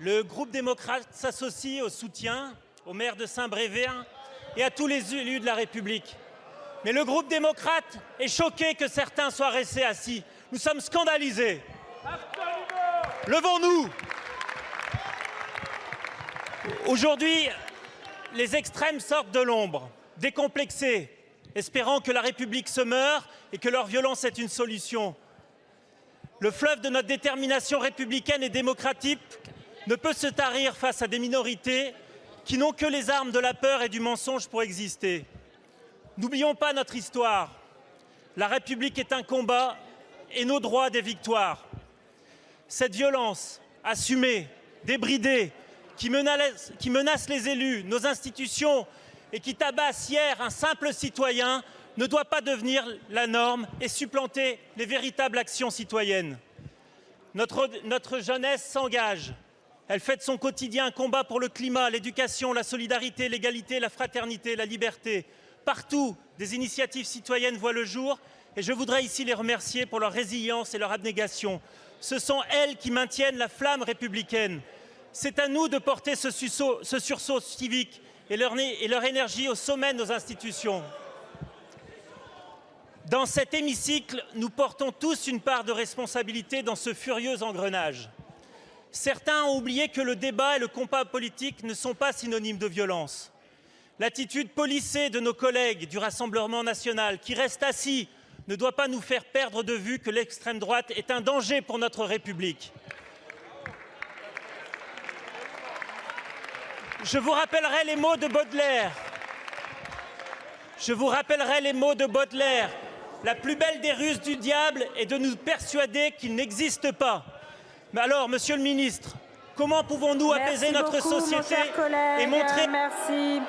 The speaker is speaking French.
Le groupe démocrate s'associe au soutien au maire de Saint-Brévin et à tous les élus de la République. Mais le groupe démocrate est choqué que certains soient restés assis. Nous sommes scandalisés. Levons-nous Aujourd'hui, les extrêmes sortent de l'ombre, décomplexés, espérant que la République se meure et que leur violence est une solution. Le fleuve de notre détermination républicaine et démocratique ne peut se tarir face à des minorités qui n'ont que les armes de la peur et du mensonge pour exister. N'oublions pas notre histoire. La République est un combat et nos droits des victoires. Cette violence assumée, débridée, qui menace, les élus, nos institutions et qui tabasse hier un simple citoyen ne doit pas devenir la norme et supplanter les véritables actions citoyennes. Notre jeunesse s'engage. Elle fait de son quotidien un combat pour le climat, l'éducation, la solidarité, l'égalité, la fraternité, la liberté. Partout, des initiatives citoyennes voient le jour et je voudrais ici les remercier pour leur résilience et leur abnégation. Ce sont elles qui maintiennent la flamme républicaine. C'est à nous de porter ce, sursaut, civique et leur énergie au sommet de nos institutions. Dans cet hémicycle, nous portons tous une part de responsabilité dans ce furieux engrenage. Certains ont oublié que le débat et le combat politique ne sont pas synonymes de violence. L'attitude policée de nos collègues du Rassemblement national qui restent assis ne doit pas nous faire perdre de vue que l'extrême droite est un danger pour notre République. Je vous rappellerai les mots de Baudelaire. Je vous rappellerai les mots de Baudelaire. La plus belle des ruses du diable est de nous persuader qu'il n'existe pas. Mais alors, Monsieur le Ministre, comment pouvons-nous apaiser notre beaucoup, société et montrer... Merci.